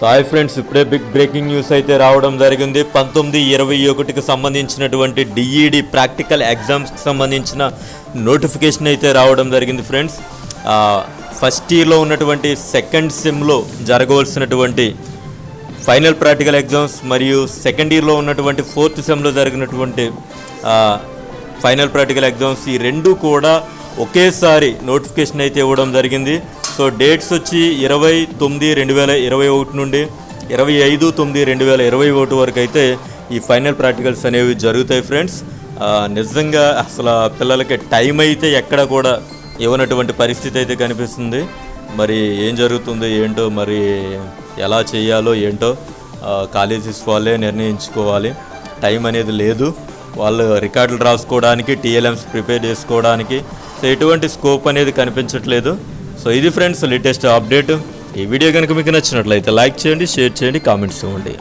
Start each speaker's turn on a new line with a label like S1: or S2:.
S1: Sai friends ఇప్పుడే big breaking news అయితే రావడం జరిగింది. పంతొమ్మిది ఇరవై ఒకటికి సంబంధించినటువంటి డిఈడి ప్రాక్టికల్ ఎగ్జామ్స్కి సంబంధించిన నోటిఫికేషన్ అయితే రావడం జరిగింది ఫ్రెండ్స్. ఫస్ట్ ఇయర్లో ఉన్నటువంటి సెకండ్ సెమ్లో జరగవలసినటువంటి ఫైనల్ ప్రాక్టికల్ ఎగ్జామ్స్ మరియు సెకండ్ ఇయర్లో ఉన్నటువంటి ఫోర్త్ సెమ్లో జరిగినటువంటి ఫైనల్ ప్రాక్టికల్ ఎగ్జామ్స్ ఈ రెండు కూడా ఒకేసారి నోటిఫికేషన్ అయితే ఇవ్వడం జరిగింది. సో డేట్స్ వచ్చి ఇరవై తొమ్మిది రెండు వేల ఇరవై ఒకటి నుండి ఇరవై ఐదు తొమ్మిది రెండు వేల ఇరవై ఒకటి వరకు అయితే ఈ ఫైనల్ ప్రాక్టికల్స్ అనేవి జరుగుతాయి ఫ్రెండ్స్. నిజంగా అసలు పిల్లలకి టైం అయితే ఎక్కడ కూడా ఇవ్వనటువంటి పరిస్థితి అయితే కనిపిస్తుంది. మరి ఏం జరుగుతుందో ఏంటో మరి ఎలా చేయాలో ఏంటో కాలేజీస్ కాలేజెస్ వాళ్ళే నిర్ణయించుకోవాలి. టైం అనేది లేదు. వాళ్ళు రికార్డులు రాసుకోవడానికి టీఎల్ఎంస్ ప్రిపేర్ చేసుకోవడానికి సో ఎటువంటి స్కోప్ అనేది కనిపించట్లేదు. సో ఇది ఫ్రెండ్స్ లేటెస్ట్ అప్డేట్ ఈ వీడియో కనుక మీకు నచ్చినట్లయితే లైక్ చేయండి షేర్ చేయండి కామెంట్స్ ఇవ్వండి.